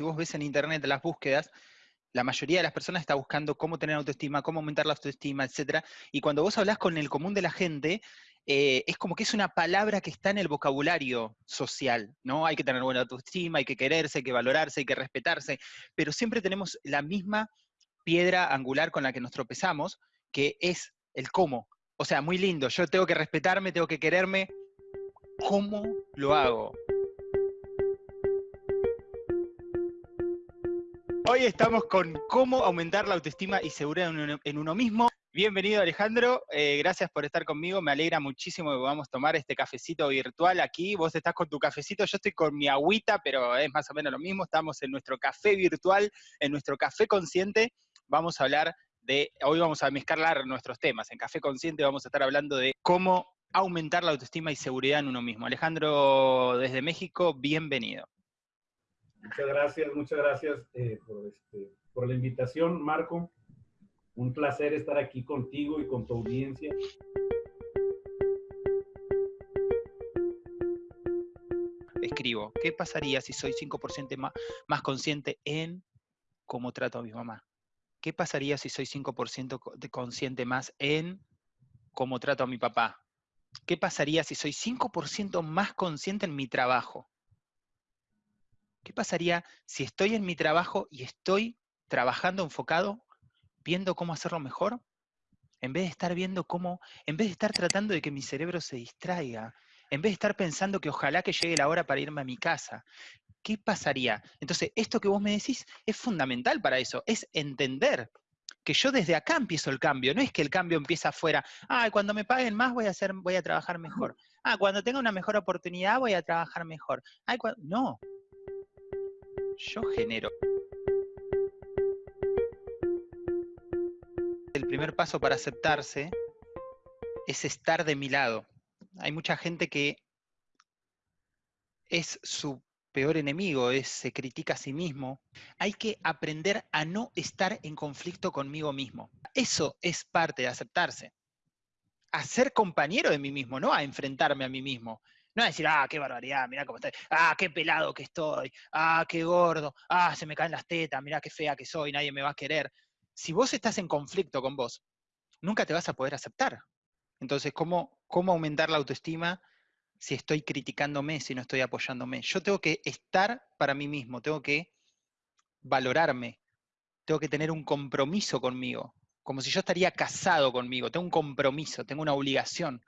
si vos ves en internet las búsquedas, la mayoría de las personas está buscando cómo tener autoestima, cómo aumentar la autoestima, etc. Y cuando vos hablas con el común de la gente, eh, es como que es una palabra que está en el vocabulario social, ¿no? Hay que tener buena autoestima, hay que quererse, hay que valorarse, hay que respetarse, pero siempre tenemos la misma piedra angular con la que nos tropezamos, que es el cómo. O sea, muy lindo, yo tengo que respetarme, tengo que quererme. ¿Cómo lo hago? Hoy estamos con cómo aumentar la autoestima y seguridad en uno, mismo. Bienvenido Alejandro, eh, gracias por estar conmigo, me alegra muchísimo que podamos tomar este cafecito virtual aquí. Vos estás con tu cafecito, yo estoy con mi agüita, pero es más o menos lo mismo. Estamos en nuestro café virtual, en nuestro café consciente. Vamos a hablar de, hoy vamos a mezclar nuestros temas. En Café Consciente vamos a estar hablando de cómo aumentar la autoestima y seguridad en uno mismo. Alejandro, desde México, bienvenido. Muchas gracias, muchas gracias eh, este, por, la invitación, Marco. Un placer estar aquí contigo y con tu audiencia. Escribo, ¿qué pasaría si soy 5% más, más consciente en cómo trato a mi mamá? ¿Qué pasaría si soy 5% consciente más en cómo trato a mi papá? ¿Qué pasaría si soy 5% más consciente en mi trabajo? ¿Qué pasaría si estoy en mi trabajo y estoy trabajando enfocado, viendo cómo hacerlo mejor? En vez de estar viendo cómo, en vez de estar tratando de que mi cerebro se distraiga, en vez de estar pensando que ojalá que llegue la hora para irme a mi casa, ¿qué pasaría? Entonces, esto que vos me decís es fundamental para eso, es entender que yo desde acá empiezo el cambio, no es que el cambio empieza afuera, ah, cuando me paguen más voy a, hacer, voy a trabajar mejor, ah, cuando tenga una mejor oportunidad voy a trabajar mejor, no, yo genero. El primer paso para aceptarse es estar de mi lado. Hay mucha gente que es su peor enemigo, es, se critica a sí mismo. Hay que aprender a no estar en conflicto conmigo mismo. Eso es parte de aceptarse. A ser compañero de mí mismo, no a enfrentarme a mí mismo. No decir, ah, qué barbaridad, mira cómo estoy, ah, qué pelado que estoy, ah, qué gordo, ah, se me caen las tetas, mira qué fea que soy, nadie me va a querer. Si vos estás en conflicto con vos, nunca te vas a poder aceptar. Entonces, ¿cómo, cómo aumentar la autoestima si estoy criticándome, si no estoy apoyándome? Yo tengo que estar para mí mismo, tengo que valorarme, tengo que tener un compromiso conmigo, como si yo estaría casado conmigo, tengo un compromiso, tengo una obligación.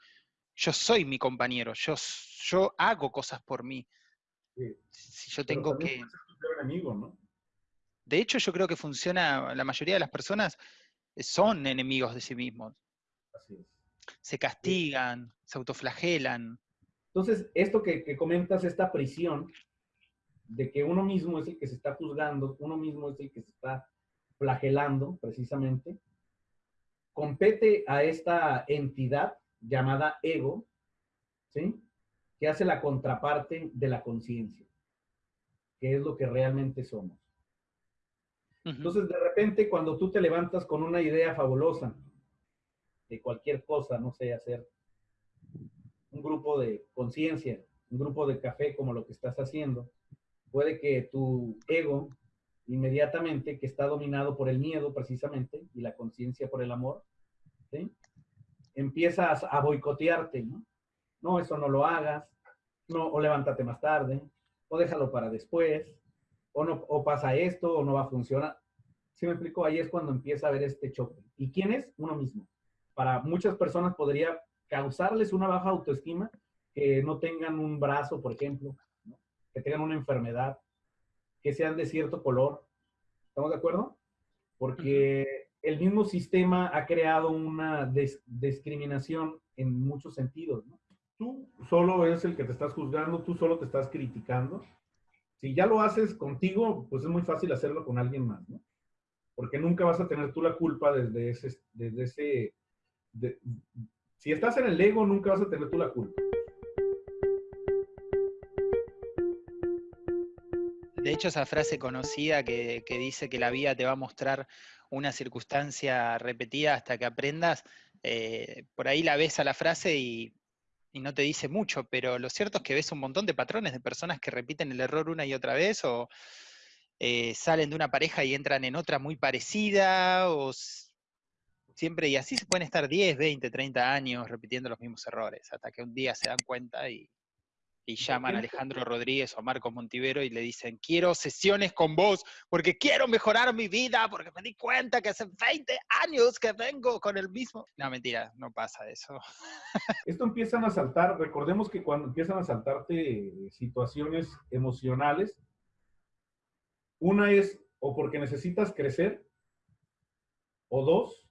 Yo soy mi compañero, yo, yo hago cosas por mí. Si yo tengo que... De hecho, yo creo que funciona, la mayoría de las personas son enemigos de sí mismos. Se castigan, se autoflagelan. Entonces, esto que, que, comentas, esta prisión de que uno mismo es el que se está juzgando, uno mismo es el que se está flagelando, precisamente, compete a esta entidad llamada ego, ¿sí? Que hace la contraparte de la conciencia, que es lo que realmente somos. Entonces, de repente, cuando tú te levantas con una idea fabulosa de cualquier cosa, no sé, hacer un grupo de conciencia, un grupo de café como lo que estás haciendo, puede que tu ego inmediatamente, que está dominado por el miedo precisamente y la conciencia por el amor, ¿sí? Empiezas a boicotearte, ¿no? No, eso no lo hagas, no, o levántate más tarde, o déjalo para después, o, no, o pasa esto, o no va a funcionar. Si me explico, ahí es cuando empieza a haber este choque. ¿Y quién es? Uno mismo. Para muchas personas podría causarles una baja autoestima que no tengan un brazo, por ejemplo, que tengan una enfermedad, que sean de cierto color. ¿Estamos de acuerdo? Porque el mismo sistema ha creado una discriminación en muchos sentidos. Tú solo eres el que te estás juzgando, tú solo te estás criticando. Si ya lo haces contigo, pues es muy fácil hacerlo con alguien más, ¿no? Porque nunca vas a tener tú la culpa desde ese... Desde ese si estás en el ego, nunca vas a tener tú la culpa. De hecho, esa frase conocida que, que, dice que la vida te va a mostrar una circunstancia repetida hasta que aprendas, eh, por ahí la ves a la frase y, no te dice mucho, pero lo cierto es que ves un montón de patrones de personas que repiten el error una y otra vez o eh, salen de una pareja y entran en otra muy parecida, o siempre, y así se pueden estar 10, 20, 30 años repitiendo los mismos errores, hasta que un día se dan cuenta y, y llaman a Alejandro Rodríguez o a Marcos Montivero y le dicen, quiero sesiones con vos, porque quiero mejorar mi vida, porque me di cuenta que hace 20 años que vengo con el mismo... No, mentira, no pasa eso. Esto empiezan a saltar, recordemos que cuando empiezan a saltarte situaciones emocionales, una es o porque necesitas crecer, o dos,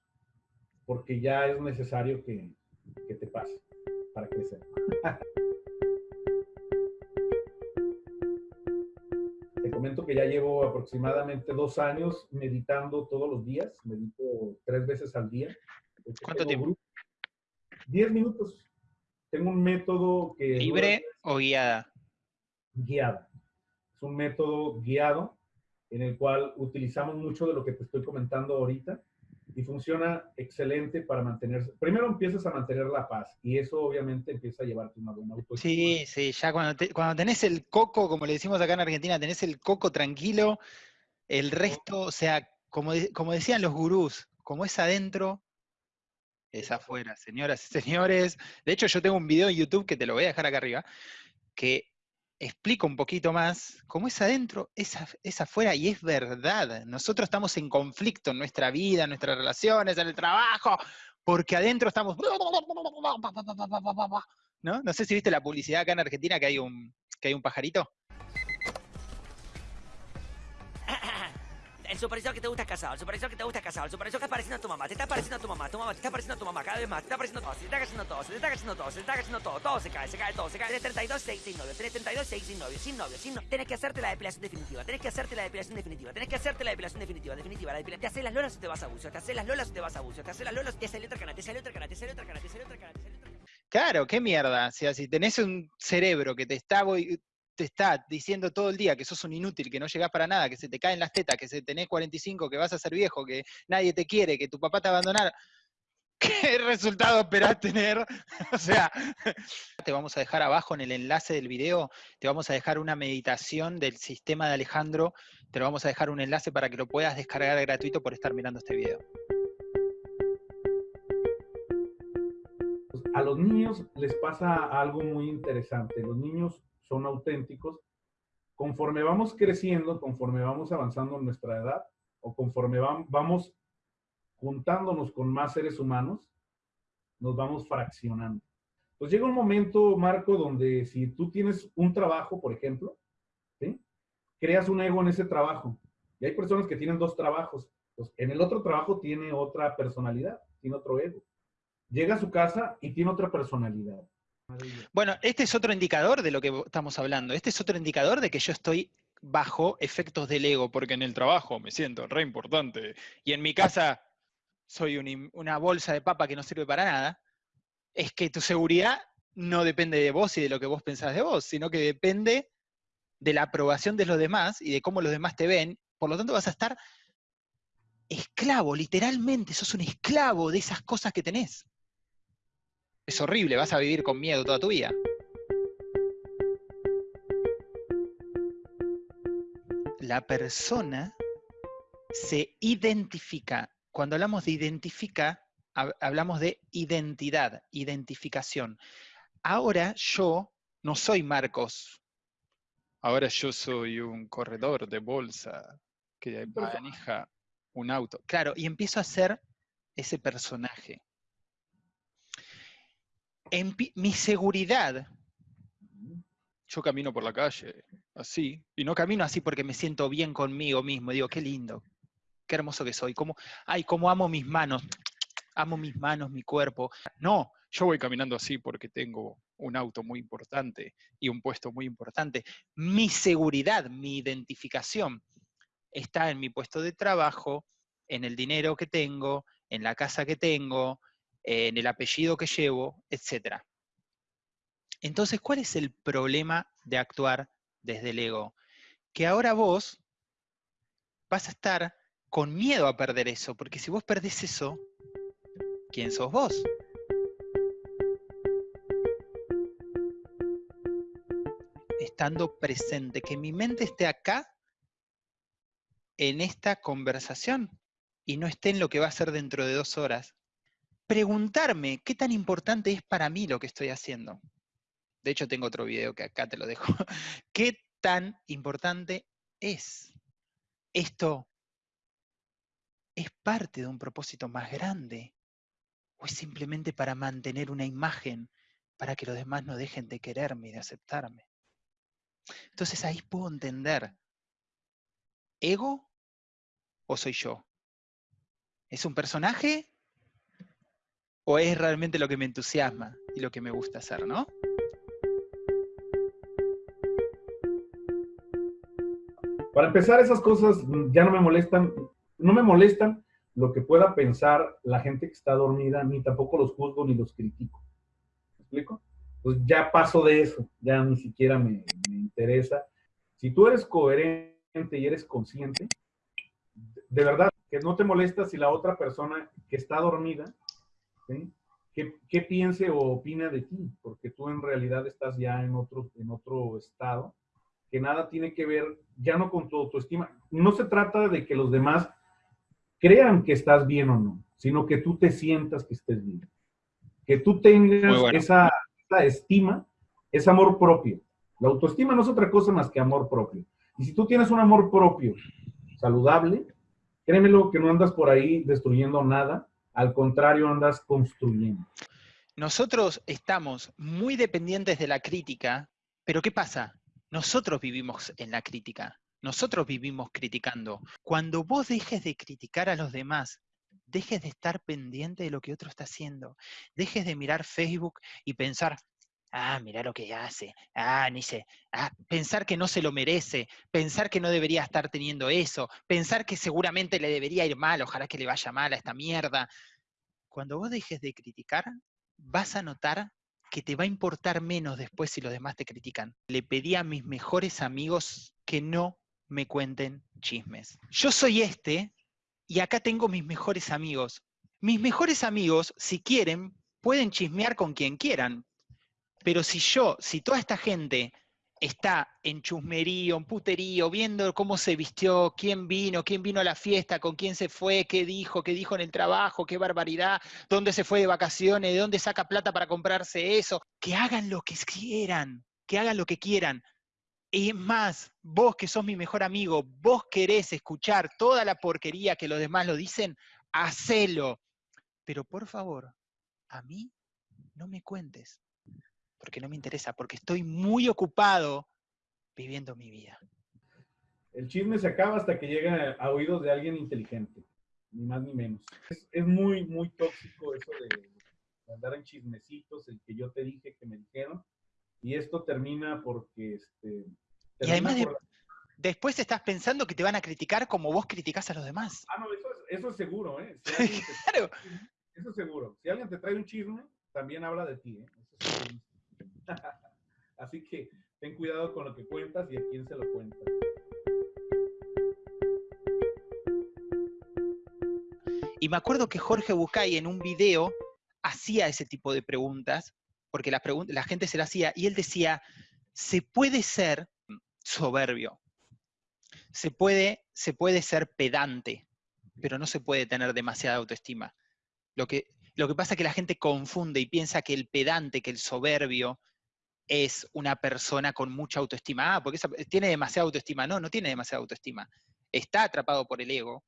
porque ya es necesario que, que te pase para crecer. comento que ya llevo aproximadamente dos años meditando todos los días. Medito tres veces al día. ¿Cuánto tiempo? Diez minutos. Tengo un método que... ¿Libre o guiada? Guiada. Es un método guiado en el cual utilizamos mucho de lo que te estoy comentando ahorita y funciona excelente para mantenerse. Primero empiezas a mantener la paz y eso obviamente empieza a llevarte una buena autoestima. Sí, sí, ya cuando, cuando tenés el coco, como le decimos acá en Argentina, tenés el coco tranquilo, el resto, o sea, como, como decían los gurús, como es adentro, es afuera, señoras y señores. De hecho, yo tengo un video en YouTube que te lo voy a dejar acá arriba, que explico un poquito más, como es adentro, es, afuera y es verdad. Nosotros estamos en conflicto en nuestra vida, en nuestras relaciones, en el trabajo, porque adentro estamos... ¿No? No sé si viste la publicidad acá en Argentina que hay un, que hay un pajarito. El supervisor que te gusta casado, el supervisor que te gusta casado, el supervisor que está pareciendo a tu mamá, te está pareciendo a tu mamá, tu mamá te está pareciendo a tu mamá cada vez más, te está pareciendo todo, se te está cayendo todo, se te está cayendo todo, se te está cayendo todo, todo se cae, se cae todo, se cae. Tenés 32, 6 sin novio, tenés 32, 6 sin novio, sin novio, sin novio. Tenés que hacerte la depilación definitiva, tenés que hacerte la depilación definitiva, tenés que hacerte la depilación definitiva, definitiva, la depilación. Te haces las lolas o te vas a bucio, te haces las lolas o te vas a bucio, te haces las lolas, te sale otra cana, te sale otra cana, te sale otra cana, te sale otra cana, te sale otra cana. Claro, qué mierda. O sea, si tenés un cerebro que te está te está diciendo todo el día que sos un inútil, que no llegás para nada, que se te caen las tetas, que se tenés 45, que vas a ser viejo, que nadie te quiere, que tu papá te abandonar, ¿qué resultado esperás tener? o sea, te vamos a dejar abajo en el enlace del video, te vamos a dejar una meditación del sistema de Alejandro, te lo vamos a dejar un enlace para que lo puedas descargar gratuito por estar mirando este video. A los niños les pasa algo muy interesante. Los niños son auténticos, conforme vamos creciendo, conforme vamos avanzando en nuestra edad, o conforme vamos juntándonos con más seres humanos, nos vamos fraccionando. Pues llega un momento, Marco, donde si tú tienes un trabajo, por ejemplo, creas un ego en ese trabajo. Y hay personas que tienen dos trabajos. Pues en el otro trabajo tiene otra personalidad, tiene otro ego. Llega a su casa y tiene otra personalidad. Bueno, este es otro indicador de lo que estamos hablando. Este es otro indicador de que yo estoy bajo efectos del ego, porque en el trabajo me siento re importante y en mi casa soy una bolsa de papa que no sirve para nada. Es que tu seguridad no depende de vos y de lo que vos pensás de vos, sino que depende de la aprobación de los demás y de cómo los demás te ven. Por lo tanto, vas a estar esclavo, literalmente, sos un esclavo de esas cosas que tenés. Es horrible, vas a vivir con miedo toda tu vida. La persona se identifica. Cuando hablamos de identifica, hablamos de identidad, identificación. Ahora yo no soy Marcos. Ahora yo soy un corredor de bolsa que maneja un auto. Claro, y empiezo a ser ese personaje mi seguridad, yo camino por la calle así, y no camino así porque me siento bien conmigo mismo, digo, qué lindo, qué hermoso que soy, ay, cómo amo mis manos, amo mis manos, mi cuerpo. No, yo voy caminando así porque tengo un auto muy importante y un puesto muy importante. Mi seguridad, mi identificación está en mi puesto de trabajo, en el dinero que tengo, en la casa que tengo, en el apellido que llevo, etc. Entonces, ¿cuál es el problema de actuar desde el ego? Que ahora vos vas a estar con miedo a perder eso, porque si vos perdés eso, ¿quién sos vos? Estando presente, que mi mente esté acá en esta conversación y no esté en lo que va a ser dentro de dos horas. Preguntarme qué tan importante es para mí lo que estoy haciendo. De hecho, tengo otro video que acá te lo dejo. ¿Qué tan importante es? Esto es parte de un propósito más grande o es simplemente para mantener una imagen para que los demás no dejen de quererme y de aceptarme. Entonces ahí puedo entender, ¿ego o soy yo? ¿Es un personaje o es realmente lo que me entusiasma y lo que me gusta hacer, no? Para empezar, esas cosas ya no me molestan, no me molestan lo que pueda pensar la gente que está dormida, ni tampoco los juzgo ni los critico. ¿Me explico? Pues ya paso de eso, ya ni siquiera me, interesa. Si tú eres coherente y eres consciente, de verdad, que no te molesta si la otra persona que está dormida, ¿qué, piense o opina de ti? Porque tú en realidad estás ya en otro, en otro estado, que nada tiene que ver ya no con tu autoestima. No se trata de que los demás crean que estás bien o no, sino que tú te sientas que estés bien. Que tú tengas esa, estima, ese amor propio. La autoestima no es otra cosa más que amor propio. Y si tú tienes un amor propio saludable, créemelo que no andas por ahí destruyendo nada, al contrario, andas construyendo. Nosotros estamos muy dependientes de la crítica, pero ¿qué pasa? Nosotros vivimos en la crítica. Nosotros vivimos criticando. Cuando vos dejes de criticar a los demás, dejes de estar pendiente de lo que otro está haciendo, dejes de mirar Facebook y pensar, ah, mira lo que hace, ah, ni sé, ah, pensar que no se lo merece, pensar que no debería estar teniendo eso, pensar que seguramente le debería ir mal, ojalá que le vaya mal a esta mierda. Cuando vos dejes de criticar, vas a notar que te va a importar menos después si los demás te critican. Le pedí a mis mejores amigos que no me cuenten chismes. Yo soy este y acá tengo mis mejores amigos. Mis mejores amigos, si quieren, pueden chismear con quien quieran. Pero si yo, si toda esta gente está en chusmerío, en puterío, viendo cómo se vistió, quién vino, quién vino a la fiesta, con quién se fue, qué dijo, qué dijo en el trabajo, qué barbaridad, dónde se fue de vacaciones, de dónde saca plata para comprarse eso, que hagan lo que quieran, que hagan lo que quieran. Y es más, vos que sos mi mejor amigo, vos querés escuchar toda la porquería que los demás lo dicen, hacelo. Pero por favor, a mí no me cuentes, porque no me interesa, porque estoy muy ocupado viviendo mi vida. El chisme se acaba hasta que llega a oídos de alguien inteligente, ni más ni menos. Es, muy, muy tóxico eso de andar en chismecitos, el que yo te dije que me dijeron, y esto termina porque... Este, y además después estás pensando que te van a criticar como vos criticás a los demás. Ah, no, eso es, seguro, ¿eh? claro. Eso es seguro. Si alguien te trae un chisme, también habla de ti, ¿eh? Así que ten cuidado con lo que cuentas y a quién se lo cuentas. Y me acuerdo que Jorge Bucay en un video hacía ese tipo de preguntas porque la, la gente se la hacía, y él decía, se puede ser soberbio, se puede, se puede ser pedante, pero no se puede tener demasiada autoestima. Lo que, lo que pasa es que la gente confunde y piensa que el pedante, que el soberbio, es una persona con mucha autoestima. Ah, porque tiene demasiada autoestima. No, no tiene demasiada autoestima. Está atrapado por el ego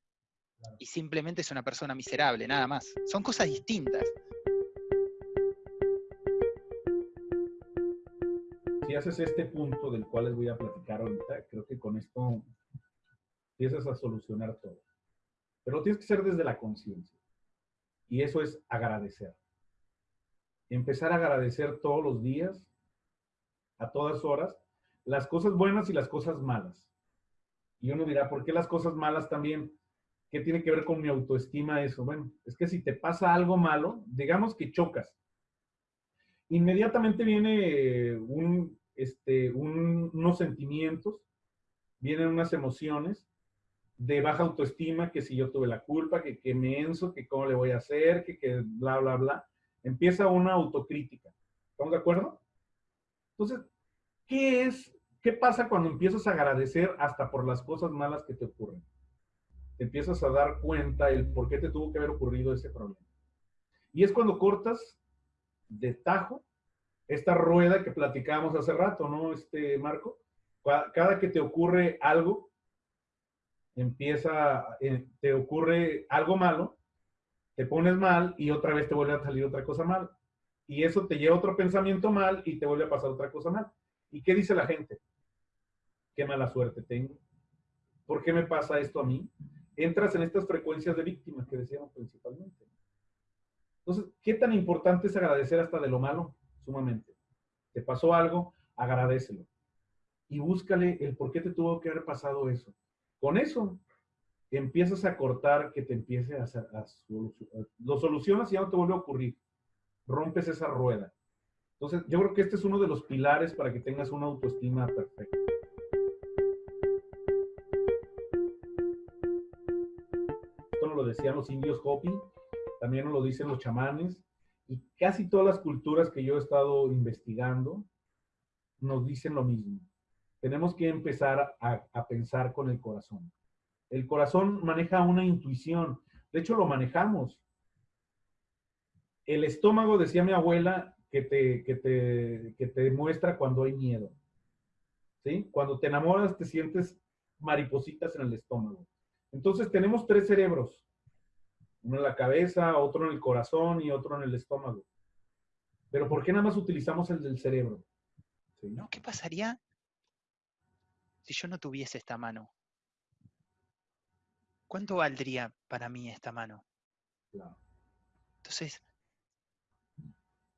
y simplemente es una persona miserable, nada más. Son cosas distintas. si haces este punto del cual les voy a platicar ahorita, creo que con esto empiezas a solucionar todo. Pero tienes que ser desde la conciencia. Y eso es agradecer. Empezar a agradecer todos los días, a todas horas, las cosas buenas y las cosas malas. Y uno dirá, ¿por qué las cosas malas también? ¿Qué tiene que ver con mi autoestima eso? Bueno, es que si te pasa algo malo, digamos que chocas, inmediatamente viene un, este, unos sentimientos, vienen unas emociones de baja autoestima, que si yo tuve la culpa, que, que me enso, que cómo le voy a hacer, que, que bla, bla, bla. Empieza una autocrítica. ¿Estamos de acuerdo? Entonces, ¿qué es, qué pasa cuando empiezas a agradecer hasta por las cosas malas que te ocurren? te empiezas a dar cuenta el por qué te tuvo que haber ocurrido ese problema. Y es cuando cortas de tajo esta rueda que platicábamos hace rato, ¿no, este Marco? Cada que te ocurre algo, empieza, eh, te ocurre algo malo, te pones mal y otra vez te vuelve a salir otra cosa mal. Y eso te lleva a otro pensamiento mal y te vuelve a pasar otra cosa mal. ¿Y qué dice la gente? Qué mala suerte tengo. ¿Por qué me pasa esto a mí? Entras en estas frecuencias de víctimas que decíamos principalmente. Entonces, ¿qué tan importante es agradecer hasta de lo malo? Sumamente. Te pasó algo, agradecelo. Y búscale el por qué te tuvo que haber pasado eso. Con eso, empiezas a cortar que te empiece a, hacer, lo solucionas y ya no te vuelve a ocurrir. Rompes esa rueda. Entonces, yo creo que este es uno de los pilares para que tengas una autoestima perfecta. Esto nos lo decían los indios Hopi, también nos lo dicen los chamanes, y casi todas las culturas que yo he estado investigando nos dicen lo mismo. Tenemos que empezar a, a pensar con el corazón. El corazón maneja una intuición. De hecho, lo manejamos. El estómago, decía mi abuela, que te, que te, que te muestra cuando hay miedo. ¿Sí? Cuando te enamoras, te sientes maripositas en el estómago. Entonces, tenemos tres cerebros. Uno en la cabeza, otro en el corazón y otro en el estómago. Pero ¿por qué nada más utilizamos el del cerebro? ¿No? ¿Qué pasaría si yo no tuviese esta mano? ¿cuánto valdría para mí esta mano? Entonces,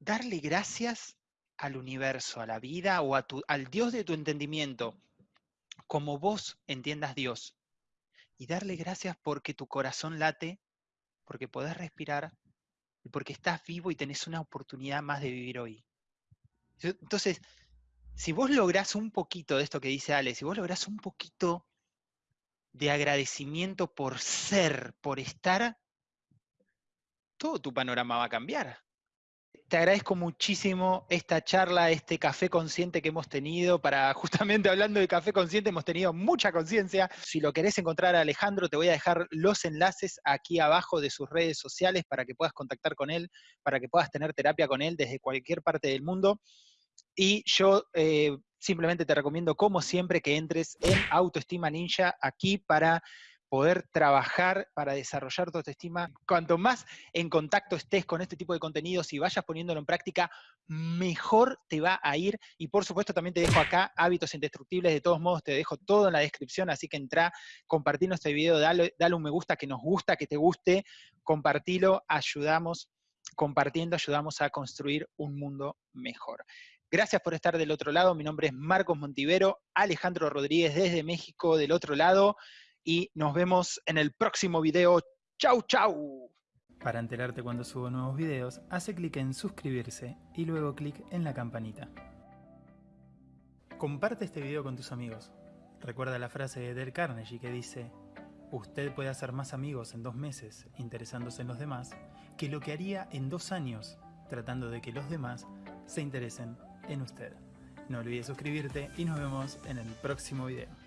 darle gracias al universo, a la vida o a tu, al Dios de tu entendimiento, como vos entiendas Dios. Y darle gracias porque tu corazón late, porque podés respirar y porque estás vivo y tenés una oportunidad más de vivir hoy. Entonces, si vos lográs un poquito de esto que dice Ale, si vos lográs un poquito de agradecimiento por ser, por estar, todo tu panorama va a cambiar. Te agradezco muchísimo esta charla, este café consciente que hemos tenido. Para justamente hablando de café consciente, hemos tenido mucha conciencia. Si lo querés encontrar a Alejandro, te voy a dejar los enlaces aquí abajo de sus redes sociales para que puedas contactar con él, para que puedas tener terapia con él desde cualquier parte del mundo. Y yo eh, simplemente te recomiendo, como siempre, que entres en Autoestima Ninja aquí para poder trabajar para desarrollar tu autoestima. Cuanto más en contacto estés con este tipo de contenidos y vayas poniéndolo en práctica, mejor te va a ir. Y por supuesto también te dejo acá hábitos indestructibles. De todos modos, te dejo todo en la descripción, así que entra, compartinos este video, dale, dale un me gusta que nos gusta, que te guste, compartilo, ayudamos, compartiendo ayudamos a construir un mundo mejor. Gracias por estar del otro lado. Mi nombre es Marcos Montivero, Alejandro Rodríguez desde México del otro lado y nos vemos en el próximo video. ¡Chau, chau! Para enterarte cuando subo nuevos videos, hace clic en suscribirse y luego clic en la campanita. Comparte este video con tus amigos. Recuerda la frase de Del Carnegie que dice Usted puede hacer más amigos en dos meses interesándose en los demás que lo que haría en dos años tratando de que los demás se interesen en usted. No olvides suscribirte y nos vemos en el próximo video.